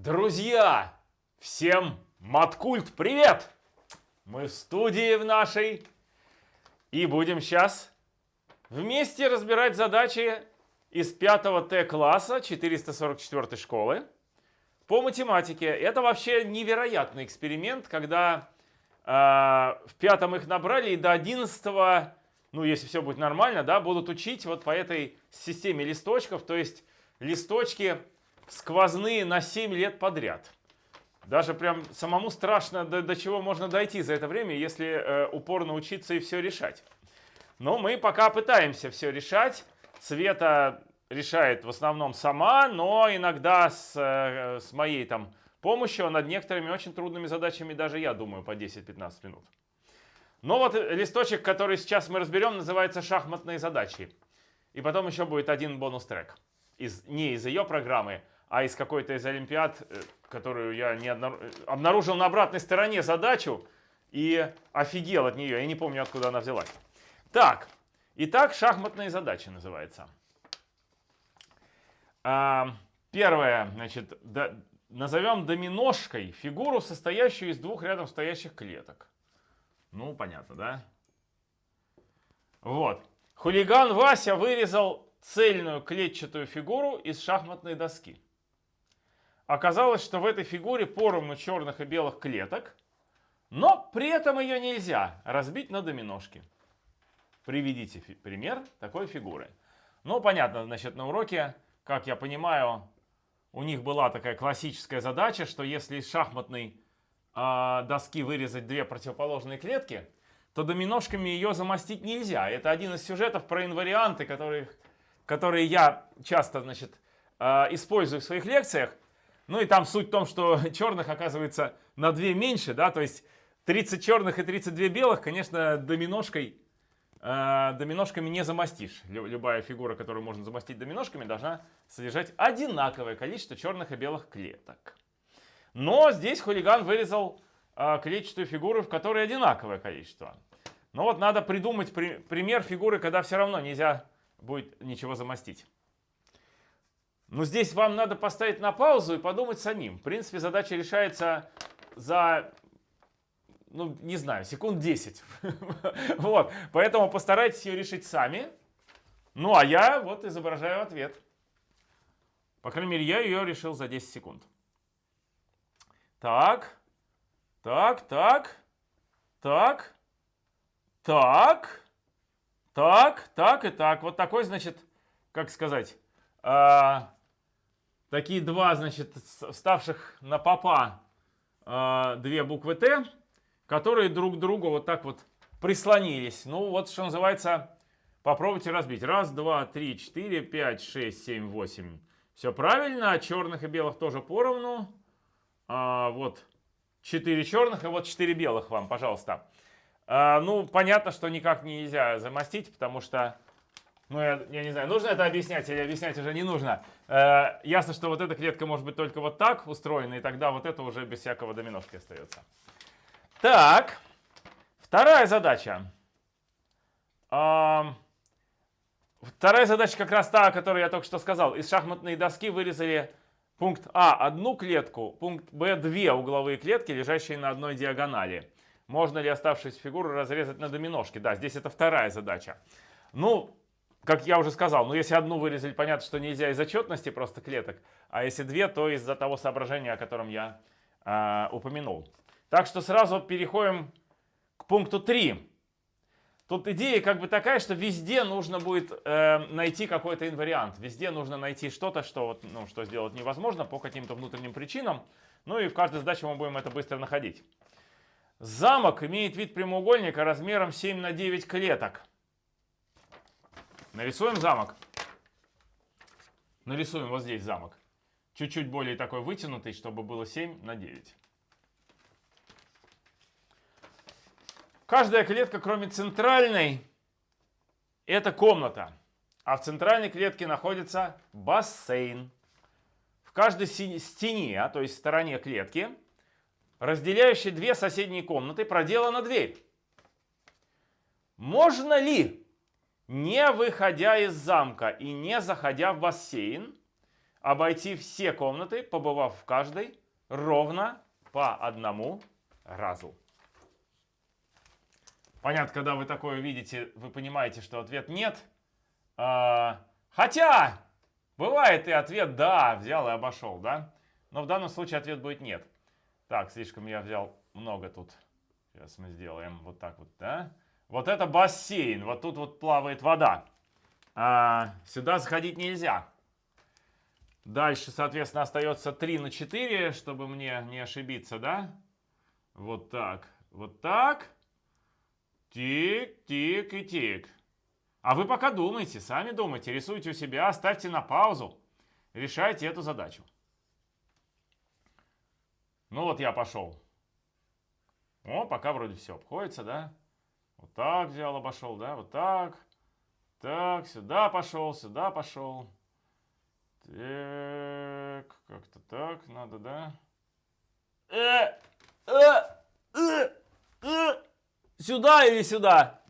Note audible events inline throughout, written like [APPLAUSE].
Друзья, всем Маткульт привет! Мы в студии в нашей и будем сейчас вместе разбирать задачи из 5 Т-класса 444 школы по математике. Это вообще невероятный эксперимент, когда э, в пятом их набрали и до 11 ну если все будет нормально, да, будут учить вот по этой системе листочков, то есть листочки сквозные на 7 лет подряд. Даже прям самому страшно, до, до чего можно дойти за это время, если э, упорно учиться и все решать. Но мы пока пытаемся все решать. Света решает в основном сама, но иногда с, э, с моей там помощью а над некоторыми очень трудными задачами даже я думаю по 10-15 минут. Но вот листочек, который сейчас мы разберем, называется «Шахматные задачи». И потом еще будет один бонус-трек. Из, не из ее программы, а из какой-то из Олимпиад, э, которую я не обнаружил на обратной стороне задачу и офигел от нее. Я не помню, откуда она взялась. Так, итак, шахматные задачи называется. А, первое, значит, до, назовем доминошкой фигуру, состоящую из двух рядом стоящих клеток. Ну, понятно, да? Вот. Хулиган Вася вырезал цельную клетчатую фигуру из шахматной доски. Оказалось, что в этой фигуре поровну черных и белых клеток, но при этом ее нельзя разбить на доминошки. Приведите пример такой фигуры. Ну, понятно, значит, на уроке, как я понимаю, у них была такая классическая задача, что если из шахматной э, доски вырезать две противоположные клетки, то доминошками ее замостить нельзя. Это один из сюжетов про инварианты, которые, которые я часто значит, э, использую в своих лекциях. Ну и там суть в том, что [LAUGHS] черных оказывается на 2 меньше, да, то есть 30 черных и 32 белых, конечно, доминошкой, э, доминошками не замостишь. Любая фигура, которую можно замостить доминошками, должна содержать одинаковое количество черных и белых клеток. Но здесь хулиган вырезал э, клетчатую фигуру, в которой одинаковое количество. Но вот надо придумать при, пример фигуры, когда все равно нельзя будет ничего замостить. Но здесь вам надо поставить на паузу и подумать самим. В принципе, задача решается за, ну, не знаю, секунд 10. [LAUGHS] Вот, поэтому постарайтесь ее решить сами. Ну, а я вот изображаю ответ. По крайней мере, я ее решил за 10 секунд. Так, так, так, так, так, так, так и так. Вот такой, значит, как сказать, а, такие два, значит, ставших на попа э, две буквы Т, которые друг другу вот так вот прислонились. Ну, вот что называется, попробуйте разбить. Раз, два, три, четыре, пять, шесть, семь, восемь. Все правильно, а черных и белых тоже поровну. А, вот четыре черных и вот четыре белых вам, пожалуйста. А, ну, понятно, что никак нельзя замостить, потому что ну, я, я не знаю, нужно это объяснять или объяснять уже не нужно. Э, ясно, что вот эта клетка может быть только вот так устроена, и тогда вот это уже без всякого доминошки остается. Так, вторая задача. Э, вторая задача как раз та, о которой я только что сказал. Из шахматной доски вырезали пункт А одну клетку, пункт Б две угловые клетки, лежащие на одной диагонали. Можно ли оставшиеся фигуры разрезать на доминошки? Да, здесь это вторая задача. Ну, как я уже сказал, ну если одну вырезали, понятно, что нельзя из отчетности просто клеток, а если две, то из-за того соображения, о котором я э, упомянул. Так что сразу переходим к пункту 3. Тут идея как бы такая, что везде нужно будет э, найти какой-то инвариант. Везде нужно найти что-то, что, вот, ну, что сделать невозможно по каким-то внутренним причинам. Ну и в каждой задаче мы будем это быстро находить. Замок имеет вид прямоугольника размером 7 на 9 клеток. Нарисуем замок. Нарисуем вот здесь замок. Чуть-чуть более такой вытянутый, чтобы было 7 на 9. Каждая клетка, кроме центральной, это комната. А в центральной клетке находится бассейн. В каждой стене, а то есть стороне клетки, разделяющей две соседние комнаты, проделана дверь. Можно ли не выходя из замка и не заходя в бассейн, обойти все комнаты, побывав в каждой, ровно по одному разу. Понятно, когда вы такое видите, вы понимаете, что ответ нет. А, хотя, бывает и ответ да, взял и обошел, да? Но в данном случае ответ будет нет. Так, слишком я взял много тут. Сейчас мы сделаем вот так вот, да? Вот это бассейн, вот тут вот плавает вода. А, сюда заходить нельзя. Дальше, соответственно, остается 3 на 4, чтобы мне не ошибиться, да? Вот так, вот так. Тик, тик и тик. А вы пока думайте, сами думайте, рисуйте у себя, ставьте на паузу, решайте эту задачу. Ну вот я пошел. О, пока вроде все обходится, да? Вот так взял, обошел, да? Вот так. Так, сюда пошел, сюда пошел. Так, как-то так надо, да? Э, э, э, э. Сюда или сюда?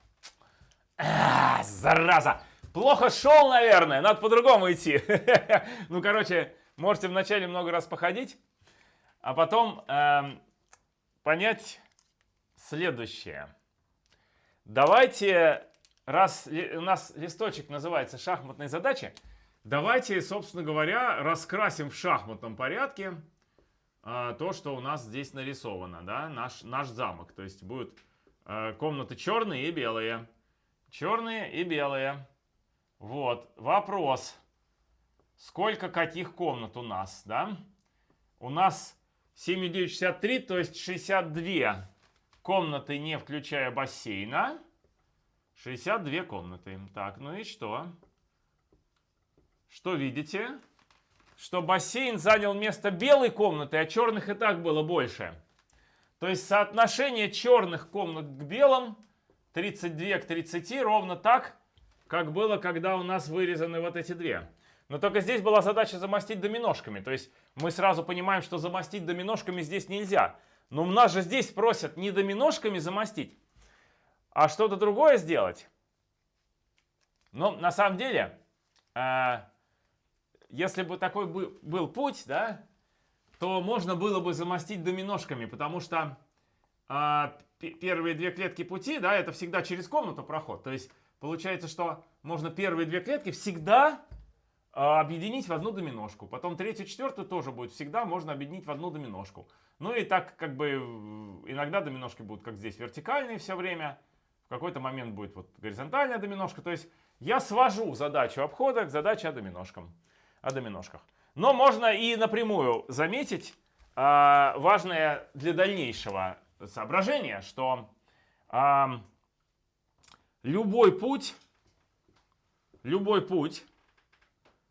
А, зараза! Плохо шел, наверное. Надо по-другому идти. [LAUGHS] ну, короче, можете вначале много раз походить, а потом э, понять следующее. Давайте, раз у нас листочек называется «Шахматные задачи», давайте, собственно говоря, раскрасим в шахматном порядке э, то, что у нас здесь нарисовано, да, наш, наш замок. То есть будет Э, комнаты черные и белые. Черные и белые. Вот, вопрос. Сколько каких комнат у нас, да? У нас 7,963, то есть 62 комнаты, не включая бассейна. 62 комнаты. Так, ну и что? Что видите? Что бассейн занял место белой комнаты, а черных и так было больше. То есть соотношение черных комнат к белым 32 к 30 ровно так, как было, когда у нас вырезаны вот эти две. Но только здесь была задача замостить доминошками. То есть мы сразу понимаем, что замостить доминошками здесь нельзя. Но у нас же здесь просят не доминошками замостить, а что-то другое сделать. Но на самом деле, э, если бы такой был путь, да, то можно было бы замостить доминошками, потому что э, первые две клетки пути, да, это всегда через комнату проход. То есть получается, что можно первые две клетки всегда объединить в одну доминошку. Потом третью, четвертую тоже будет всегда можно объединить в одну доминошку. Ну и так как бы иногда доминошки будут как здесь вертикальные все время, в какой-то момент будет вот горизонтальная доминошка. То есть я свожу задачу обхода к задаче о доминошкам, о доминошках. Но можно и напрямую заметить э, важное для дальнейшего соображение, что э, любой путь, любой путь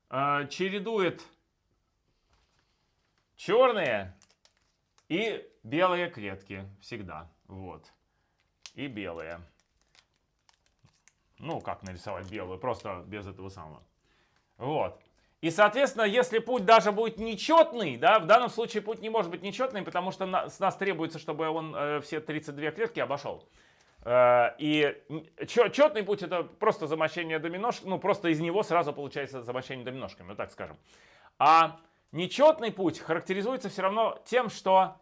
э, чередует черные и белые клетки всегда. Вот. И белые. Ну, как нарисовать белую, просто без этого самого. Вот. И, соответственно, если путь даже будет нечетный, да, в данном случае путь не может быть нечетный, потому что на, с нас требуется, чтобы он э, все 32 клетки обошел. Э, и четный путь это просто замощение доминошек, ну просто из него сразу получается замощение доминошками, ну так скажем. А нечетный путь характеризуется все равно тем, что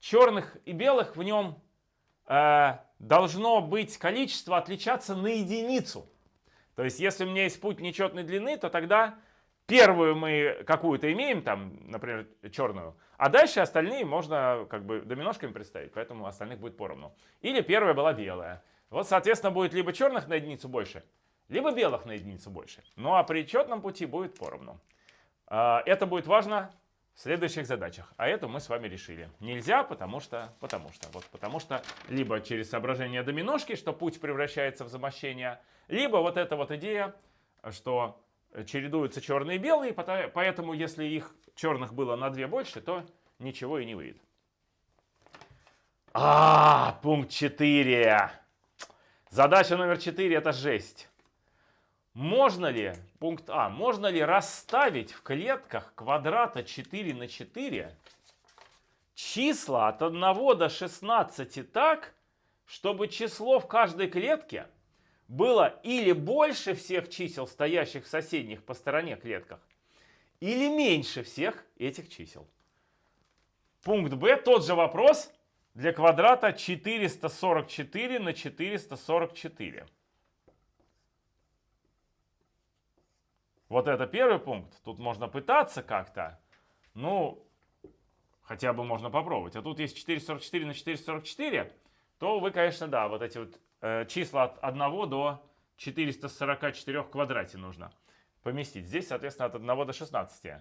черных и белых в нем э, должно быть количество отличаться на единицу. То есть если у меня есть путь нечетной длины, то тогда Первую мы какую-то имеем, там, например, черную, а дальше остальные можно как бы доминошками представить, поэтому остальных будет поровну. Или первая была белая. Вот, соответственно, будет либо черных на единицу больше, либо белых на единицу больше. Ну а при четном пути будет поровну. А, это будет важно в следующих задачах. А эту мы с вами решили. Нельзя, потому что, потому что, вот потому что либо через соображение доминошки, что путь превращается в замощение, либо вот эта вот идея, что чередуются черные и белые, поэтому если их черных было на две больше, то ничего и не выйдет. А, пункт 4. Задача номер 4 это жесть. Можно ли, пункт А, можно ли расставить в клетках квадрата 4 на 4 числа от 1 до 16 так, чтобы число в каждой клетке было или больше всех чисел, стоящих в соседних по стороне клетках, или меньше всех этих чисел. Пункт Б, тот же вопрос для квадрата 444 на 444. Вот это первый пункт. Тут можно пытаться как-то. Ну, хотя бы можно попробовать. А тут есть 444 на 444, то вы, конечно, да, вот эти вот э, числа от 1 до 444 в квадрате нужно поместить. Здесь, соответственно, от 1 до 16.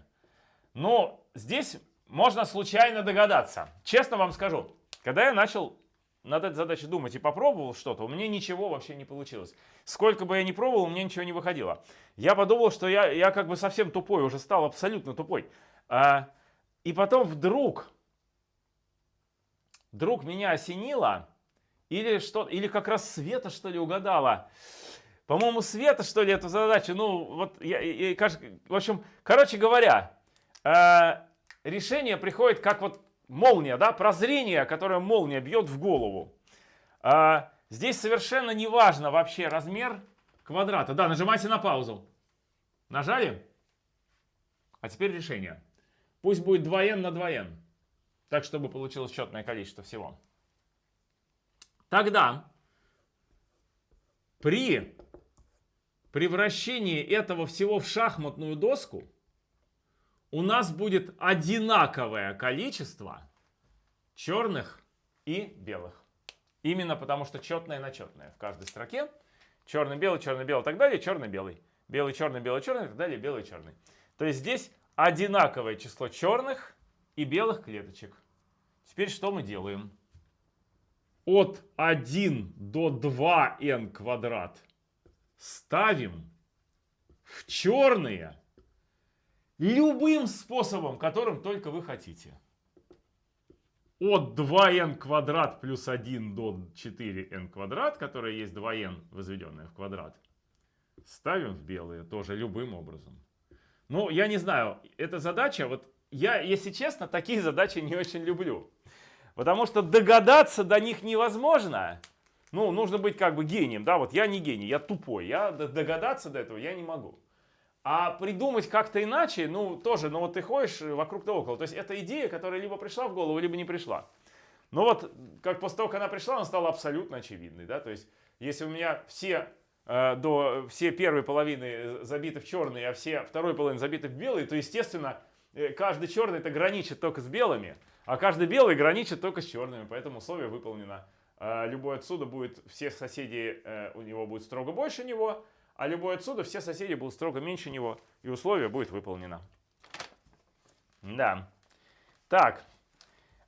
Но здесь можно случайно догадаться. Честно вам скажу, когда я начал над этой задачей думать и попробовал что-то, у меня ничего вообще не получилось. Сколько бы я ни пробовал, у меня ничего не выходило. Я подумал, что я, я как бы совсем тупой, уже стал абсолютно тупой. А, и потом вдруг, вдруг меня осенило, или, что, или как раз Света, что ли, угадала. По-моему, Света, что ли, эту задачу. Ну, вот, я, я, в общем, короче говоря, э, решение приходит как вот молния, да, прозрение, которое молния бьет в голову. А, здесь совершенно не важно вообще размер квадрата. Да, нажимайте на паузу. Нажали? А теперь решение. Пусть будет 2n на 2n. Так, чтобы получилось четное количество всего. Тогда при превращении этого всего в шахматную доску у нас будет одинаковое количество черных и белых. Именно потому что четное на четное в каждой строке. Черный-белый, черный-белый и так далее, черный-белый. Белый, черный, белый, черный и так далее, белый, черный. То есть здесь одинаковое число черных и белых клеточек. Теперь что мы делаем? От 1 до 2n квадрат ставим в черные Любым способом, которым только вы хотите. От 2n квадрат плюс 1 до 4n квадрат, которое есть 2n, возведенное в квадрат, ставим в белые тоже любым образом. Ну, я не знаю, эта задача, вот я, если честно, такие [LAUGHS] задачи не очень люблю. Потому что догадаться до них невозможно. Ну, нужно быть как бы гением, да, вот я не гений, я тупой, я догадаться до этого я не могу. А придумать как-то иначе, ну, тоже, ну, вот ты ходишь вокруг да около. То есть это идея, которая либо пришла в голову, либо не пришла. Но вот, как после того, как она пришла, она стала абсолютно очевидной, да, то есть если у меня все э, до все первой половины забиты в черный, а все второй половины забиты в белый, то, естественно, э, каждый черный это граничит только с белыми, а каждый белый граничит только с черными, поэтому условие выполнено. Э, любой отсюда будет, все соседи э, у него будет строго больше него, а любой отсюда все соседи будут строго меньше него, и условие будет выполнено. Да. Так,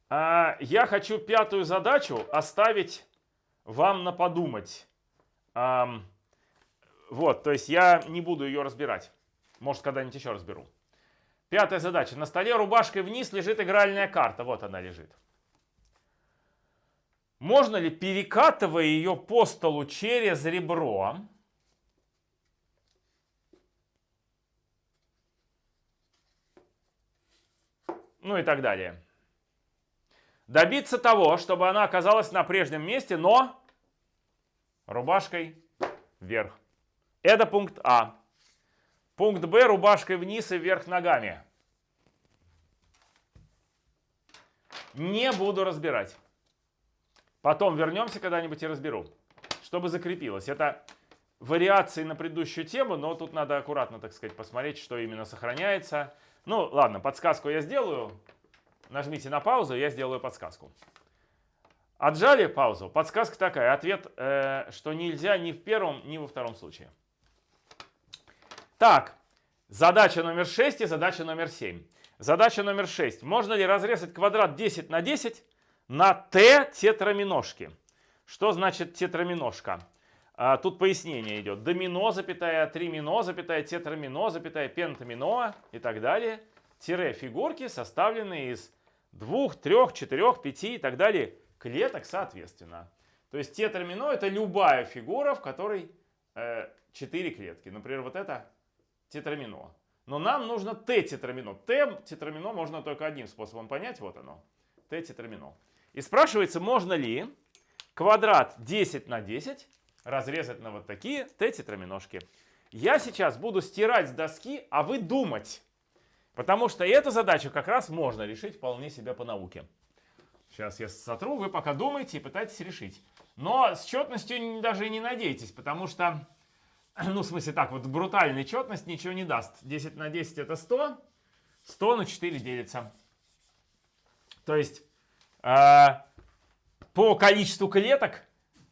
а, я хочу пятую задачу оставить вам на подумать. А, вот, то есть я не буду ее разбирать. Может, когда-нибудь еще разберу. Пятая задача. На столе рубашкой вниз лежит игральная карта. Вот она лежит. Можно ли, перекатывая ее по столу через ребро, ну и так далее. Добиться того, чтобы она оказалась на прежнем месте, но рубашкой вверх. Это пункт А. Пункт Б рубашкой вниз и вверх ногами. Не буду разбирать. Потом вернемся когда-нибудь и разберу, чтобы закрепилось. Это вариации на предыдущую тему, но тут надо аккуратно, так сказать, посмотреть, что именно сохраняется. Ну, ладно, подсказку я сделаю. Нажмите на паузу, я сделаю подсказку. Отжали паузу. Подсказка такая. Ответ, э, что нельзя ни в первом, ни во втором случае. Так, задача номер 6 и задача номер 7. Задача номер 6. Можно ли разрезать квадрат 10 на 10 на t тетраминожки? Что значит тетраминожка? А, тут пояснение идет. Домино, запятая, тримино, запятая, тетрамино, запятая, пентамино и так далее. Тире фигурки, составленные из двух, трех, четырех, пяти и так далее клеток соответственно. То есть тетрамино это любая фигура, в которой э, 4 клетки. Например, вот это тетрамино. Но нам нужно Т-тетрамино. Т-тетрамино можно только одним способом понять. Вот оно. Т-тетрамино. И спрашивается, можно ли квадрат 10 на 10 разрезать на вот такие Т-тетраминожки. Я сейчас буду стирать с доски, а вы думать. Потому что эту задачу как раз можно решить вполне себе по науке. Сейчас я сотру, вы пока думаете и пытаетесь решить. Но с четностью даже и не надейтесь, потому что, [CLEARS THROAT] ну, в смысле так, вот брутальная четность ничего не даст. 10 на 10 это 100, 100 на 4 делится. То есть по количеству клеток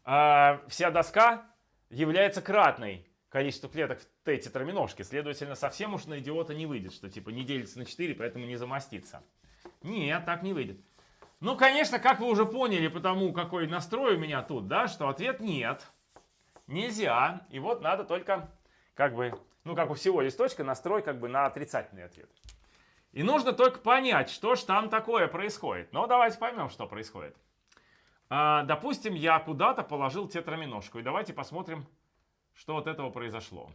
э, вся доска является кратной количеству клеток в Т тетраминожке. Следовательно, совсем уж на идиота не выйдет, что типа не делится на 4, поэтому не замостится. Нет, так не выйдет. Ну, конечно, как вы уже поняли, потому какой настрой у меня тут, да, что ответ нет. Нельзя. И вот надо только, как бы, ну, как у всего листочка, настрой как бы на отрицательный ответ. И нужно только понять, что ж там такое происходит. Но давайте поймем, что происходит. А, допустим, я куда-то положил тетраминожку. И давайте посмотрим, что от этого произошло.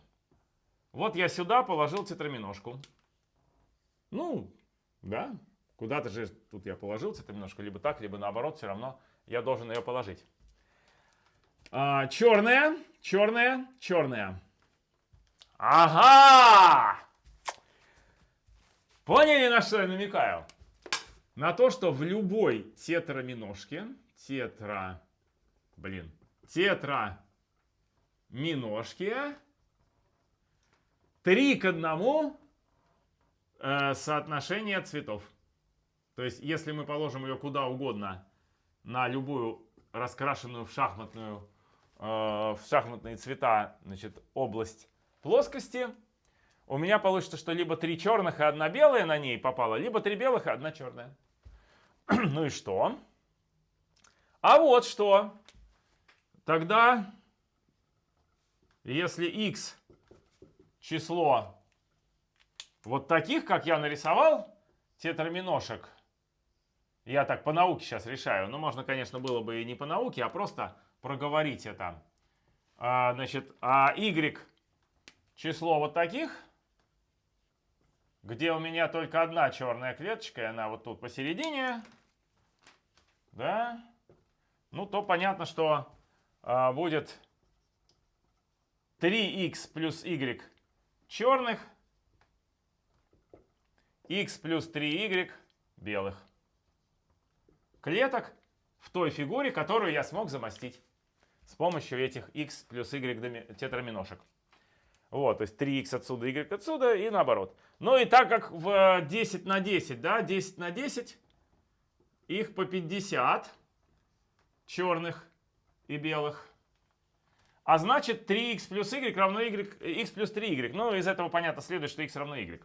Вот я сюда положил тетраминожку. Ну, да, куда-то же тут я положил тетраминожку, либо так, либо наоборот, все равно я должен ее положить. А, черная, черная, черная. Ага! Поняли, на что я намекаю? На то, что в любой тетраминожке, тетра, блин, тетра миножке 3 к 1 э, соотношение цветов. То есть, если мы положим ее куда угодно, на любую раскрашенную в шахматную, э, в шахматные цвета, значит, область плоскости, у меня получится, что либо три черных и одна белая на ней попала, либо три белых и одна черная. [CLEARS THROAT] ну и что? А вот что. Тогда если x число вот таких, как я нарисовал, тетраминошек, я так по науке сейчас решаю, но можно, конечно, было бы и не по науке, а просто проговорить это. А, значит, а y число вот таких, где у меня только одна черная клеточка, и она вот тут посередине, да, ну то понятно, что а, будет 3х плюс y черных, x плюс 3y белых. Клеток в той фигуре, которую я смог замостить с помощью этих x плюс y тетраминошек. Вот, то есть 3х отсюда, y отсюда и наоборот. Ну и так как в 10 на 10, да, 10 на 10, их по 50 черных и белых. А значит 3x плюс y равно y, x плюс 3y. Ну, из этого понятно следует, что x равно y.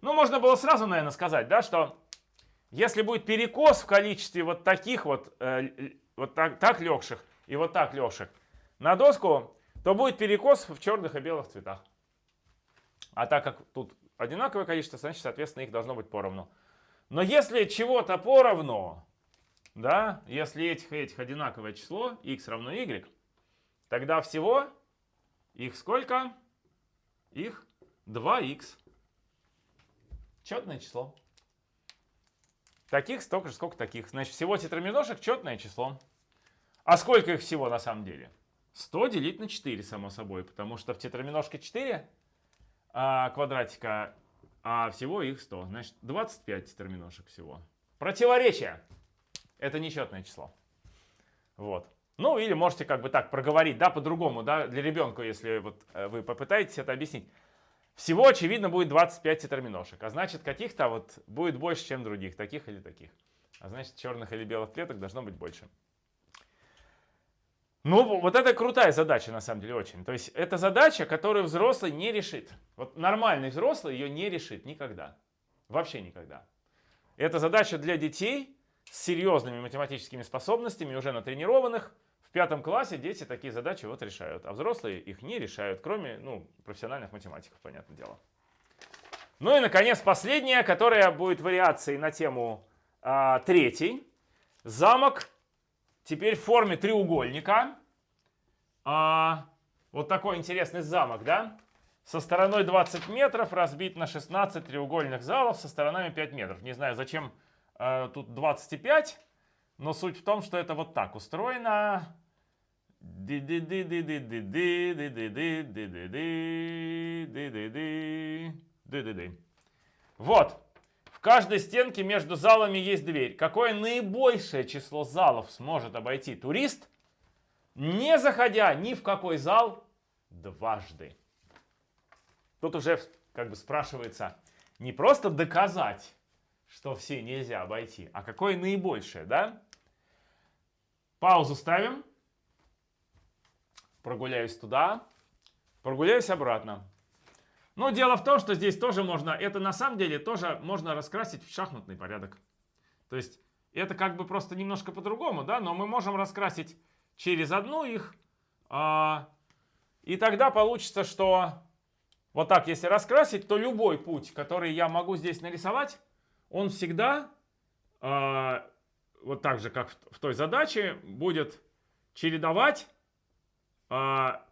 Ну, можно было сразу, наверное, сказать, да, что если будет перекос в количестве вот таких вот, э, вот так, так легших и вот так легших на доску, то будет перекос в черных и белых цветах. А так как тут одинаковое количество, значит, соответственно, их должно быть поровну. Но если чего-то поровну, да, если этих и этих одинаковое число, x равно y, Тогда всего их сколько? Их 2х. Четное число. Таких столько же, сколько таких. Значит, всего тетраминошек четное число. А сколько их всего на самом деле? 100 делить на 4, само собой. Потому что в тетраминошке 4 а, квадратика, а всего их 100. Значит, 25 тетраминошек всего. Противоречие. Это нечетное число. Вот. Ну, или можете как бы так проговорить, да, по-другому, да, для ребенка, если вот э, вы попытаетесь это объяснить. Всего, очевидно, будет 25 тетерминошек, а значит, каких-то вот будет больше, чем других, таких или таких. А значит, черных или белых клеток должно быть больше. Ну, вот это крутая задача, на самом деле, очень. То есть, это задача, которую взрослый не решит. Вот нормальный взрослый ее не решит никогда. Вообще никогда. Это задача для детей с серьезными математическими способностями, уже натренированных, в пятом классе дети такие задачи вот решают, а взрослые их не решают, кроме ну, профессиональных математиков, понятное дело. Ну и, наконец, последняя, которая будет вариацией на тему а, третий. Замок теперь в форме треугольника. А, вот такой интересный замок, да? Со стороной 20 метров разбит на 16 треугольных залов со сторонами 5 метров. Не знаю, зачем а, тут 25. Но суть в том, что это вот так устроено. Вот. Каждой стенке между залами есть дверь. Какое наибольшее число залов сможет обойти турист, не заходя ни в какой зал дважды? Тут уже как бы спрашивается не просто доказать, что все нельзя обойти, а какое наибольшее, да? Паузу ставим. Прогуляюсь туда. Прогуляюсь обратно. Но дело в том, что здесь тоже можно, это на самом деле тоже можно раскрасить в шахматный порядок. То есть это как бы просто немножко по-другому, да, но мы можем раскрасить через одну их. А, и тогда получится, что вот так, если раскрасить, то любой путь, который я могу здесь нарисовать, он всегда, а, вот так же, как в, в той задаче, будет чередовать а,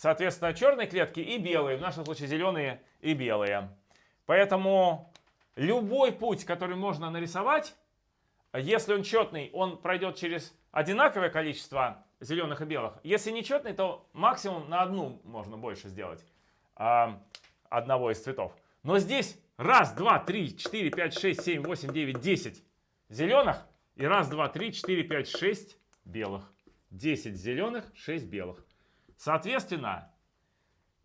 соответственно, черные клетки и белые, в нашем случае зеленые и белые. Поэтому любой путь, который можно нарисовать, если он четный, он пройдет через одинаковое количество зеленых и белых. Если не четный, то максимум на одну можно больше сделать э, одного из цветов. Но здесь раз, два, три, четыре, пять, шесть, семь, восемь, девять, десять зеленых и раз, два, три, четыре, пять, шесть белых. 10 зеленых, 6 белых. Соответственно,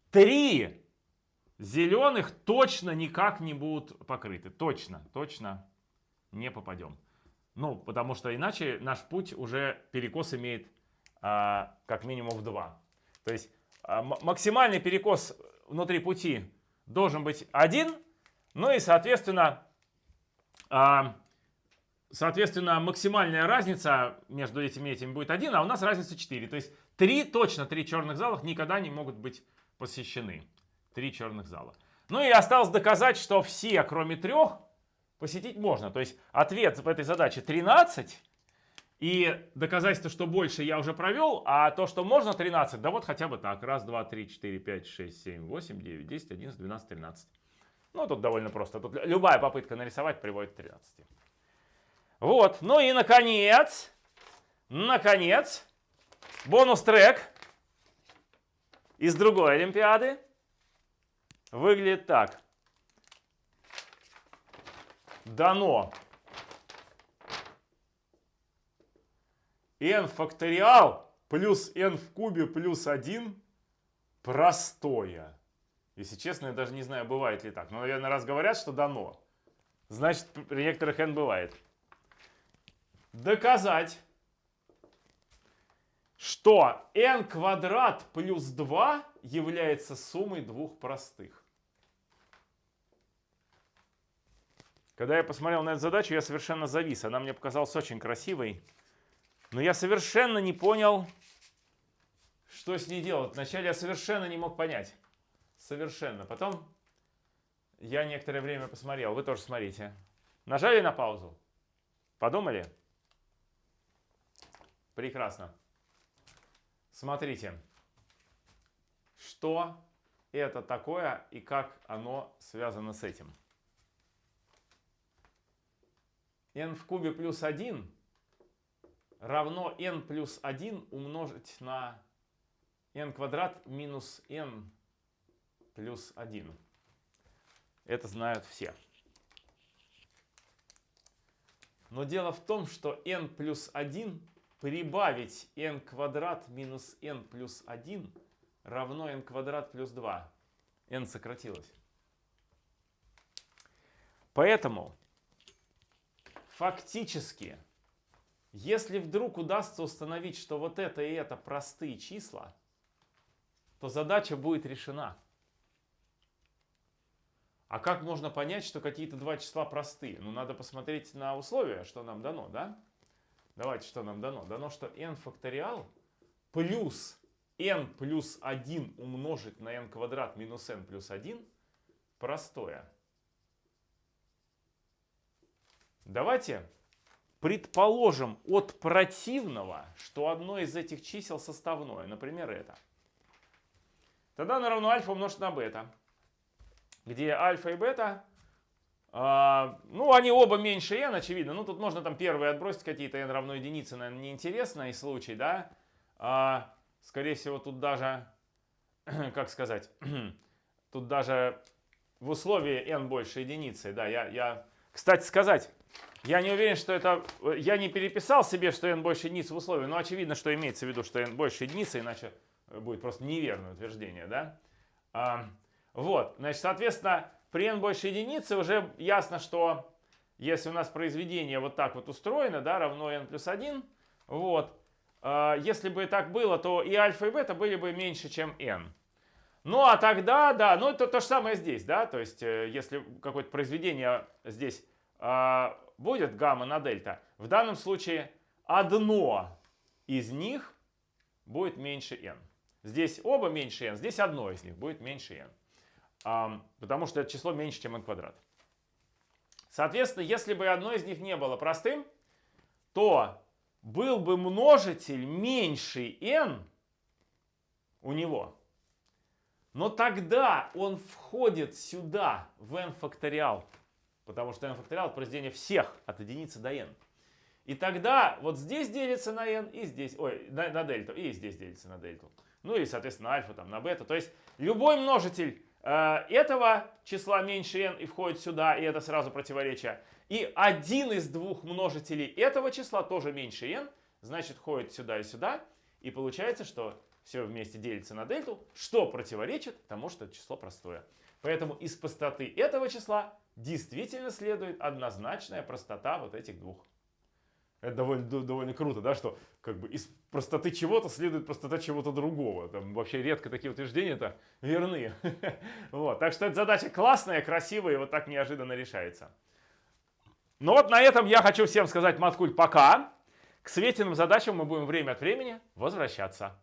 три зеленых точно никак не будут покрыты. Точно, точно не попадем. Ну, потому что иначе наш путь уже перекос имеет а, как минимум в 2. То есть а, максимальный перекос внутри пути должен быть 1. Ну и, соответственно, а, соответственно, максимальная разница между этими этими будет 1, а у нас разница 4. То есть Три, точно три черных залах никогда не могут быть посещены. Три черных зала. Ну и осталось доказать, что все, кроме трех, посетить можно. То есть ответ в этой задаче 13. И доказательство, что больше я уже провел, а то, что можно 13, да вот хотя бы так. Раз, два, три, четыре, пять, шесть, семь, восемь, девять, десять, одиннадцать, двенадцать, тринадцать. Ну, тут довольно просто. Тут любая попытка нарисовать приводит к 13. Вот. Ну и, наконец, наконец, Бонус-трек из другой Олимпиады выглядит так. Дано n факториал плюс n в кубе плюс 1 простое. Если честно, я даже не знаю, бывает ли так. Но, наверное, раз говорят, что дано, значит, при некоторых n бывает. Доказать что n квадрат плюс 2 является суммой двух простых. Когда я посмотрел на эту задачу, я совершенно завис. Она мне показалась очень красивой. Но я совершенно не понял, что с ней делать. Вначале я совершенно не мог понять. Совершенно. Потом я некоторое время посмотрел. Вы тоже смотрите. Нажали на паузу? Подумали? Прекрасно. Смотрите, что это такое и как оно связано с этим. n в кубе плюс 1 равно n плюс 1 умножить на n квадрат минус n плюс 1. Это знают все. Но дело в том, что n плюс 1 прибавить n квадрат минус n плюс 1 равно n квадрат плюс 2. n сократилось. Поэтому фактически, если вдруг удастся установить, что вот это и это простые числа, то задача будет решена. А как можно понять, что какие-то два числа простые? Ну, надо посмотреть на условия, что нам дано, да? Давайте, что нам дано? Дано, что n факториал плюс n плюс 1 умножить на n квадрат минус n плюс 1 простое. Давайте предположим от противного, что одно из этих чисел составное, например, это. Тогда оно равно альфа умножить на бета, где альфа и бета ну, они оба меньше n, очевидно. Ну, тут можно там первые отбросить какие-то n равно единице, наверное, неинтересный случай, да. А, скорее всего, тут даже, [CLEARS THROAT] как сказать, [CLEARS THROAT] тут даже в условии n больше единицы, да, я, я, кстати сказать, я не уверен, что это, я не переписал себе, что n больше единицы в условии, но очевидно, что имеется в виду, что n больше единицы, иначе будет просто неверное утверждение, да. А, вот, значит, соответственно, при n больше единицы уже ясно, что если у нас произведение вот так вот устроено, да, равно n плюс 1, вот, а, если бы так было, то и альфа и бета были бы меньше, чем n. Ну а тогда, да, ну это то же самое здесь, да, то есть э, если какое-то произведение здесь э, будет гамма на дельта, в данном случае одно из них будет меньше n. Здесь оба меньше n, здесь одно из них будет меньше n, э, потому что это число меньше, чем n квадрат. Соответственно, если бы одно из них не было простым, то был бы множитель меньше n у него, но тогда он входит сюда, в n факториал. Потому что n факториал произведение всех от единицы до n. И тогда вот здесь делится на n, и здесь, ой, на, на дельту, и здесь делится на дельту. Ну и, соответственно, альфа там на бета. То есть любой множитель этого числа меньше n и входит сюда, и это сразу противоречие. И один из двух множителей этого числа тоже меньше n, значит, входит сюда и сюда. И получается, что все вместе делится на дельту, что противоречит тому, что это число простое. Поэтому из простоты этого числа действительно следует однозначная простота вот этих двух. Это довольно, довольно круто, да, что как бы из простоты чего-то следует простота чего-то другого. Там вообще редко такие утверждения-то верны. [LAUGHS] вот, так что эта задача классная, красивая и вот так неожиданно решается. Ну вот на этом я хочу всем сказать, маткуль, пока. К светиным задачам мы будем время от времени возвращаться.